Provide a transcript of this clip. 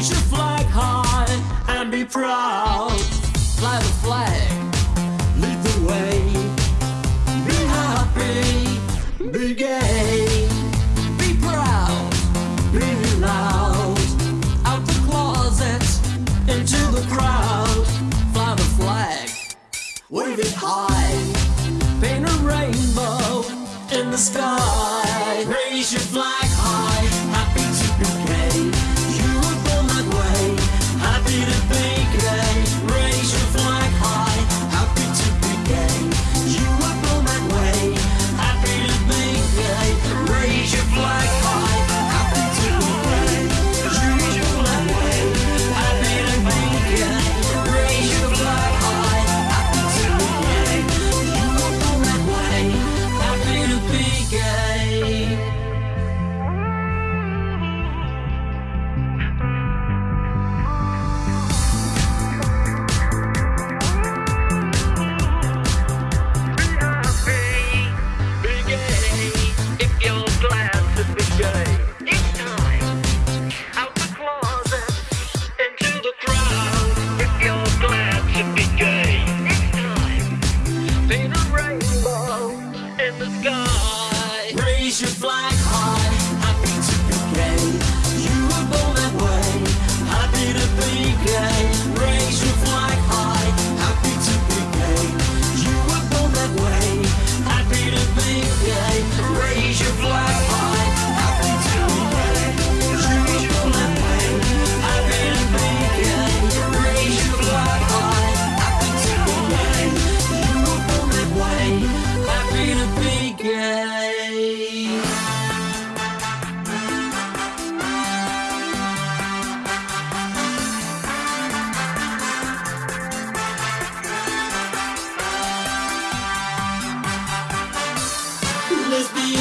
Raise your flag high and be proud. Fly the flag, lead the way. Be happy, be gay, be proud, be loud. Out the closet, into the crowd. Fly the flag, wave it high. Paint a rainbow in the sky. Raise your flag. always be